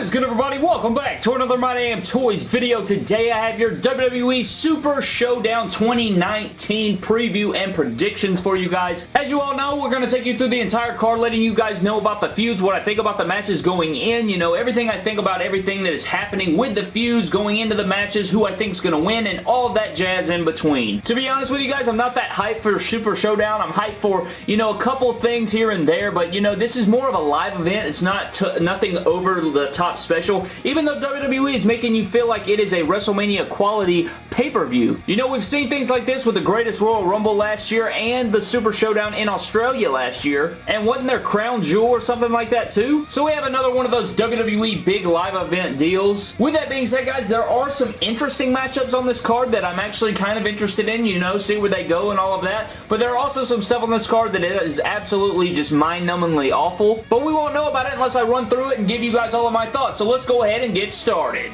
Is good everybody? Welcome back to another My Damn Toys video. Today I have your WWE Super Showdown 2019 preview and predictions for you guys. As you all know, we're going to take you through the entire card, letting you guys know about the feuds, what I think about the matches going in, you know, everything I think about everything that is happening with the feuds going into the matches, who I think is going to win, and all that jazz in between. To be honest with you guys, I'm not that hyped for Super Showdown. I'm hyped for, you know, a couple things here and there, but, you know, this is more of a live event. It's not nothing over the the special, even though WWE is making you feel like it is a WrestleMania quality pay-per-view. You know, we've seen things like this with the Greatest Royal Rumble last year and the Super Showdown in Australia last year, and wasn't there Crown Jewel or something like that too? So we have another one of those WWE big live event deals. With that being said, guys, there are some interesting matchups on this card that I'm actually kind of interested in, you know, see where they go and all of that, but there are also some stuff on this card that is absolutely just mind-numbingly awful, but we won't know about it unless I run through it and give you guys all of my thoughts. So let's go ahead and get started.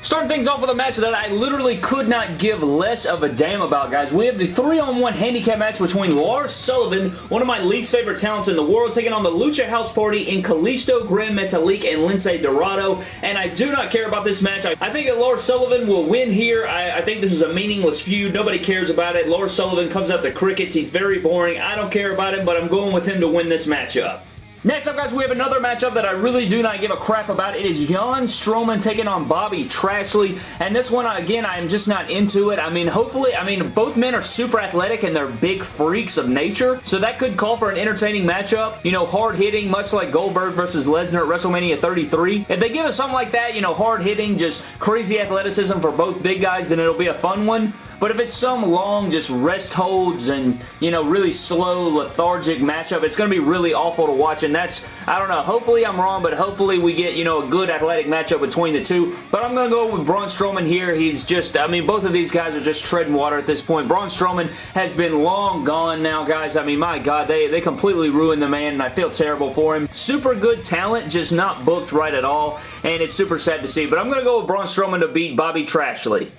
Starting things off with a match that I literally could not give less of a damn about, guys. We have the 3-on-1 handicap match between Lars Sullivan, one of my least favorite talents in the world, taking on the Lucha House Party in Kalisto, Gran Metalik, and Lince Dorado. And I do not care about this match. I, I think that Lars Sullivan will win here. I, I, think this is a meaningless feud. Nobody cares about it. Lars Sullivan comes out to crickets. He's very boring. I don't care about him, but I'm going with him to win this matchup. Next up, guys, we have another matchup that I really do not give a crap about. It is Braun Strowman taking on Bobby Trashley, and this one, again, I am just not into it. I mean, hopefully, I mean, both men are super athletic and they're big freaks of nature, so that could call for an entertaining matchup. You know, hard-hitting, much like Goldberg versus Lesnar at WrestleMania 33. If they give us something like that, you know, hard-hitting, just crazy athleticism for both big guys, then it'll be a fun one. But if it's some long, just rest holds and, you know, really slow, lethargic matchup, it's going to be really awful to watch. And that's, I don't know, hopefully I'm wrong, but hopefully we get, you know, a good athletic matchup between the two. But I'm going to go with Braun Strowman here. He's just, I mean, both of these guys are just treading water at this point. Braun Strowman has been long gone now, guys. I mean, my God, they, they completely ruined the man, and I feel terrible for him. Super good talent, just not booked right at all, and it's super sad to see. But I'm going to go with Braun Strowman to beat Bobby Trashley.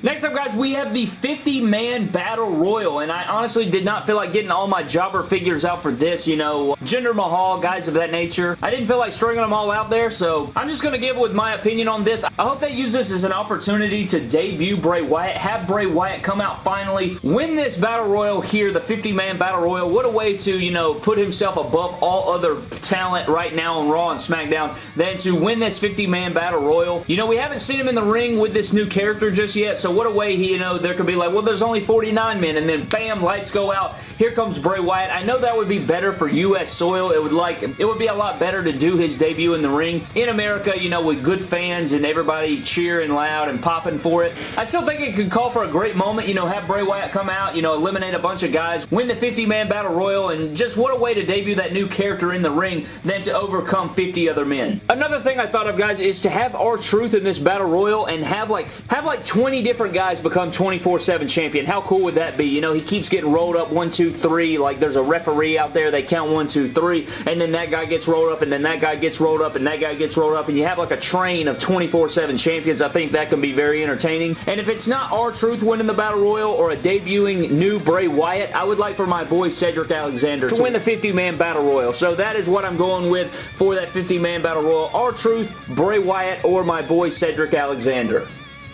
Next up, guys, we have the 50-man Battle Royal, and I honestly did not feel like getting all my jobber figures out for this, you know, Jinder Mahal, guys of that nature. I didn't feel like stringing them all out there, so I'm just going to give with my opinion on this. I hope they use this as an opportunity to debut Bray Wyatt, have Bray Wyatt come out finally, win this Battle Royal here, the 50-man Battle Royal. What a way to, you know, put himself above all other talent right now on Raw and SmackDown than to win this 50-man Battle Royal. You know, we haven't seen him in the ring with this new character just yet, so so what a way he, you know, there could be like, well, there's only 49 men, and then bam, lights go out. Here comes Bray Wyatt. I know that would be better for U.S. soil. It would like, it would be a lot better to do his debut in the ring in America, you know, with good fans and everybody cheering loud and popping for it. I still think it could call for a great moment, you know, have Bray Wyatt come out, you know, eliminate a bunch of guys, win the 50-man Battle Royal, and just what a way to debut that new character in the ring than to overcome 50 other men. Another thing I thought of, guys, is to have R-Truth in this Battle Royal and have like, have like 20 different guys become 24-7 champion. How cool would that be? You know, he keeps getting rolled up 1, 2, 3. Like, there's a referee out there. They count one, two, three. And then that guy gets rolled up, and then that guy gets rolled up, and that guy gets rolled up. And you have like a train of 24-7 champions. I think that can be very entertaining. And if it's not R-Truth winning the Battle Royal or a debuting new Bray Wyatt, I would like for my boy Cedric Alexander to win the 50-man Battle Royal. So that is what I'm going with for that 50-man Battle Royal. R-Truth, Bray Wyatt, or my boy Cedric Alexander.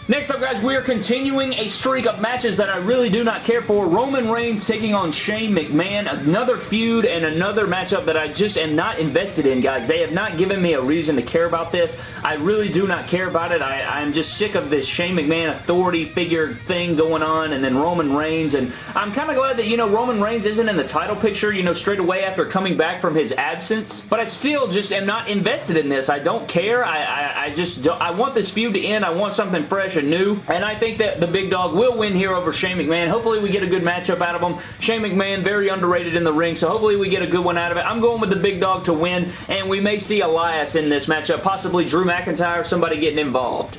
Next up, guys, we are continuing a streak of matches that I really do not care for. Roman Reigns taking on Shane McMahon. Another feud and another matchup that I just am not invested in, guys. They have not given me a reason to care about this. I really do not care about it. I, am just sick of this Shane McMahon authority figure thing going on and then Roman Reigns. And I'm kind of glad that, you know, Roman Reigns isn't in the title picture, you know, straight away after coming back from his absence. But I still just am not invested in this. I don't care. I, I, I just I want this feud to end. I want something fresh fresh and new. And I think that the big dog will win here over Shane McMahon. Hopefully we get a good matchup out of him. Shane McMahon, very underrated in the ring, so hopefully we get a good one out of it. I'm going with the big dog to win, and we may see Elias in this matchup, possibly Drew McIntyre, somebody getting involved.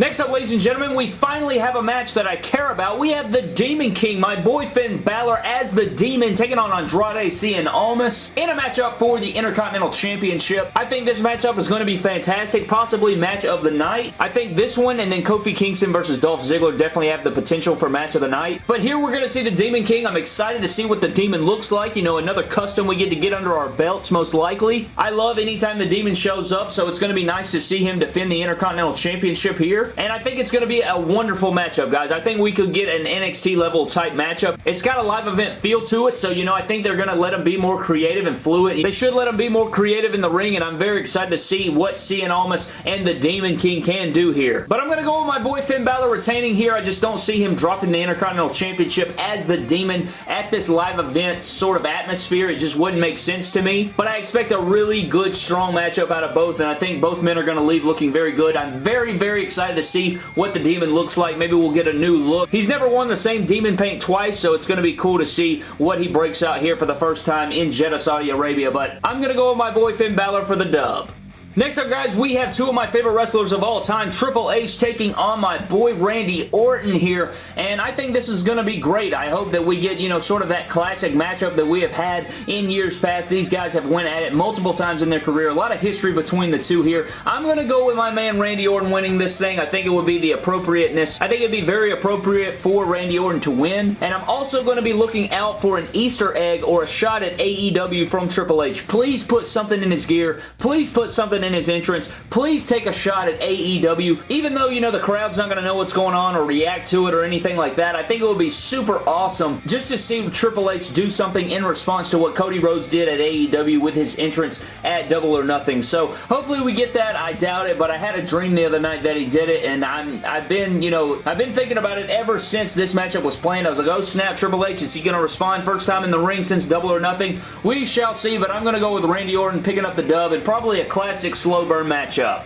Next up, ladies and gentlemen, we finally have a match that I care about. We have the Demon King, my boy Finn Balor as the Demon, taking on Andrade Cien Almas in a matchup for the Intercontinental Championship. I think this matchup is going to be fantastic, possibly match of the night. I think this one and then Kofi Kingston versus Dolph Ziggler definitely have the potential for match of the night. But here we're going to see the Demon King. I'm excited to see what the Demon looks like. You know, another custom we get to get under our belts, most likely. I love anytime the Demon shows up, so it's going to be nice to see him defend the Intercontinental Championship here. And I think it's going to be a wonderful matchup, guys. I think we could get an NXT level type matchup. It's got a live event feel to it, so, you know, I think they're going to let him be more creative and fluid. They should let him be more creative in the ring, and I'm very excited to see what Cien Almas and the Demon King can do here. But I'm going to go with my boy Finn Balor retaining here. I just don't see him dropping the Intercontinental Championship as the Demon at this live event sort of atmosphere. It just wouldn't make sense to me. But I expect a really good, strong matchup out of both, and I think both men are going to leave looking very good. I'm very, very excited to see what the Demon looks like. Maybe we'll get a new look. He's never worn the same Demon paint twice, so it's going to be cool to see what he breaks out here for the first time in Jeddah, Saudi Arabia. But I'm going to go with my boy Finn Balor for the dub. Next up, guys, we have two of my favorite wrestlers of all time, Triple H taking on my boy Randy Orton here, and I think this is going to be great. I hope that we get, you know, sort of that classic matchup that we have had in years past. These guys have went at it multiple times in their career. A lot of history between the two here. I'm going to go with my man Randy Orton winning this thing. I think it would be the appropriateness. I think it'd be very appropriate for Randy Orton to win, and I'm also going to be looking out for an Easter egg or a shot at AEW from Triple H. Please put something in his gear. Please put something in his entrance. Please take a shot at AEW. Even though, you know, the crowd's not going to know what's going on or react to it or anything like that, I think it would be super awesome just to see Triple H do something in response to what Cody Rhodes did at AEW with his entrance at Double or Nothing. So hopefully we get that. I doubt it, but I had a dream the other night that he did it, and I'm, I've been, you know, I've been thinking about it ever since this matchup was planned. I was like, oh snap, Triple H, is he going to respond first time in the ring since Double or Nothing? We shall see, but I'm going to go with Randy Orton picking up the dub and probably a classic slow burn matchup.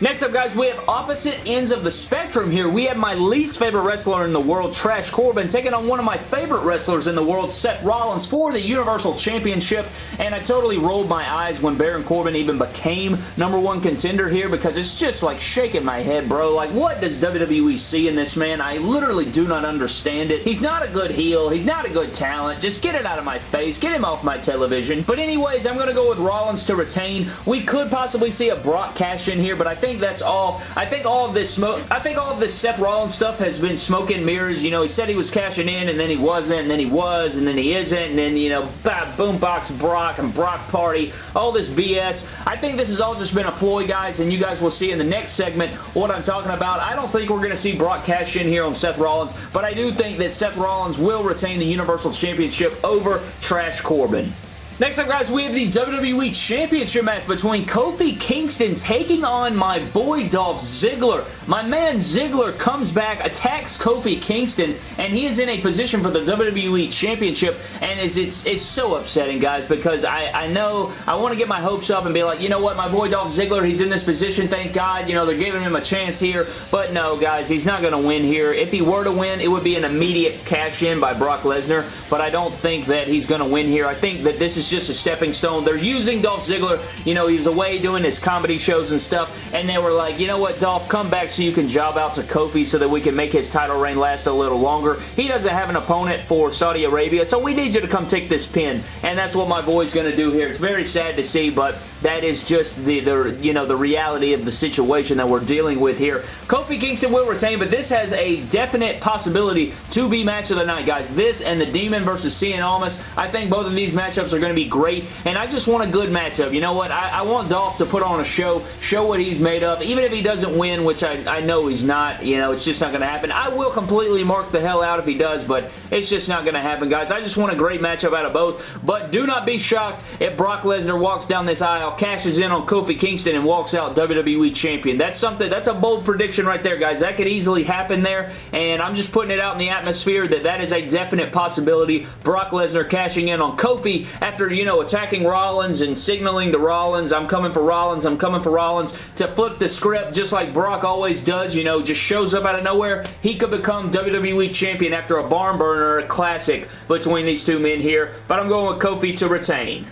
Next up, guys, we have opposite ends of the spectrum here. We have my least favorite wrestler in the world, Trash Corbin, taking on one of my favorite wrestlers in the world, Seth Rollins, for the Universal Championship, and I totally rolled my eyes when Baron Corbin even became number one contender here because it's just like shaking my head, bro. Like, what does WWE see in this man? I literally do not understand it. He's not a good heel. He's not a good talent. Just get it out of my face. Get him off my television. But anyways, I'm going to go with Rollins to retain. We could possibly see a Brock cash in here, but I think that's all. I think all of this smoke, I think all of this Seth Rollins stuff has been smoke and mirrors. You know, he said he was cashing in and then he wasn't and then he was and then he isn't and then, you know, boombox Brock and Brock Party, all this BS. I think this has all just been a ploy, guys, and you guys will see in the next segment what I'm talking about. I don't think we're going to see Brock cash in here on Seth Rollins, but I do think that Seth Rollins will retain the Universal Championship over Trash Corbin. Next up, guys, we have the WWE Championship match between Kofi Kingston taking on my boy Dolph Ziggler. My man Ziggler comes back, attacks Kofi Kingston, and he is in a position for the WWE Championship, and it's, it's, it's so upsetting, guys, because I, I know I want to get my hopes up and be like, you know what, my boy Dolph Ziggler, he's in this position, thank God, you know, they're giving him a chance here, but no, guys, he's not going to win here. If he were to win, it would be an immediate cash-in by Brock Lesnar, but I don't think that he's going to win here. I think that this is is just a stepping stone. They're using Dolph Ziggler. You know, he's away doing his comedy shows and stuff, and they were like, you know what, Dolph, come back so you can job out to Kofi so that we can make his title reign last a little longer. He doesn't have an opponent for Saudi Arabia, so we need you to come take this pin, and that's what my boy's going to do here. It's very sad to see, but that is just the, the, you know, the reality of the situation that we're dealing with here. Kofi Kingston will retain, but this has a definite possibility to be match of the night, guys. This and the Demon versus Cien Almas, I think both of these matchups are going to to be great, and I just want a good matchup. You know what? I, I, want Dolph to put on a show, show what he's made of, even if he doesn't win, which I, I know he's not. You know, it's just not going to happen. I will completely mark the hell out if he does, but it's just not going to happen, guys. I just want a great matchup out of both, but do not be shocked if Brock Lesnar walks down this aisle, cashes in on Kofi Kingston, and walks out WWE Champion. That's something, that's a bold prediction right there, guys. That could easily happen there, and I'm just putting it out in the atmosphere that that is a definite possibility. Brock Lesnar cashing in on Kofi after after, you know, attacking Rollins and signaling to Rollins, I'm coming for Rollins, I'm coming for Rollins, to flip the script just like Brock always does, you know, just shows up out of nowhere, he could become WWE Champion after a barn burner a classic between these two men here, but I'm going with Kofi to retain.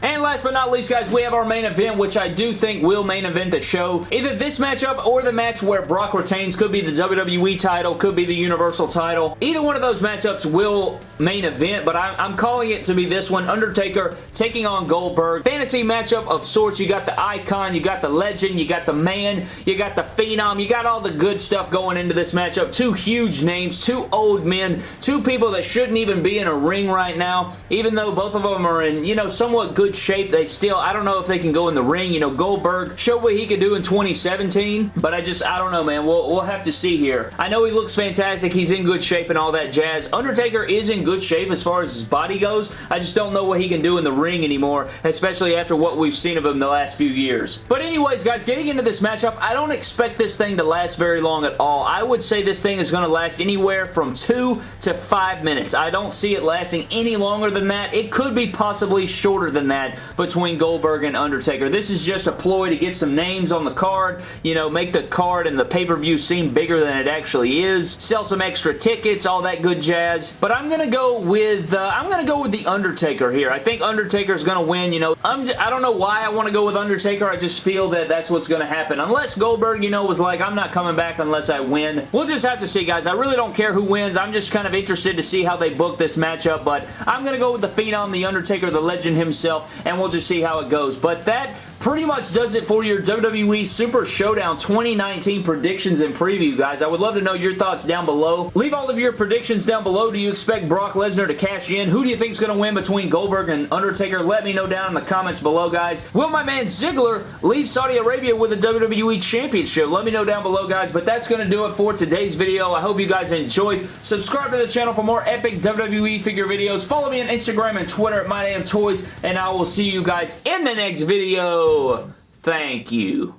And last but not least, guys, we have our main event, which I do think will main event the show. Either this matchup or the match where Brock retains could be the WWE title, could be the Universal title. Either one of those matchups will main event, but I'm, I'm calling it to be this one. Undertaker taking on Goldberg. Fantasy matchup of sorts. You got the icon, you got the legend, you got the man, you got the phenom, you got all the good stuff going into this matchup. Two huge names, two old men, two people that shouldn't even be in a ring right now, even though both of them are in, you know, somewhat good shape. They still, I don't know if they can go in the ring. You know, Goldberg showed what he could do in 2017, but I just, I don't know, man. We'll, we'll have to see here. I know he looks fantastic. He's in good shape and all that jazz. Undertaker is in good shape as far as his body goes. I just don't know what he can do in the ring anymore, especially after what we've seen of him the last few years. But anyways, guys, getting into this matchup, I don't expect this thing to last very long at all. I would say this thing is going to last anywhere from two to five minutes. I don't see it lasting any longer than that. It could be possibly shorter than that between Goldberg and Undertaker. This is just a ploy to get some names on the card, you know, make the card and the pay-per-view seem bigger than it actually is, sell some extra tickets, all that good jazz. But I'm going to go with, uh, I'm going to go with The Undertaker here. I think Undertaker's going to win, you know. I'm just, I don't know why I want to go with Undertaker. I just feel that that's what's going to happen. Unless Goldberg, you know, was like, I'm not coming back unless I win. We'll just have to see, guys. I really don't care who wins. I'm just kind of interested to see how they book this matchup, but I'm going to go with the Phenom, The Undertaker, the legend himself, and we'll just see how it goes. But that pretty much does it for your WWE Super Showdown 2019 predictions and preview, guys. I would love to know your thoughts down below. Leave all of your predictions down below. Do you expect Brock Lesnar to cash in? Who do you think is going to win between Goldberg and Undertaker? Let me know down in the comments below, guys. Will my man Ziggler leave Saudi Arabia with a WWE Championship? Let me know down below, guys. But that's going to do it for today's video. I hope you guys enjoyed. Subscribe to the channel for more epic WWE figure videos. Follow me on Instagram and Twitter at MyDamnToys, and I will see you guys in the next video. Thank you.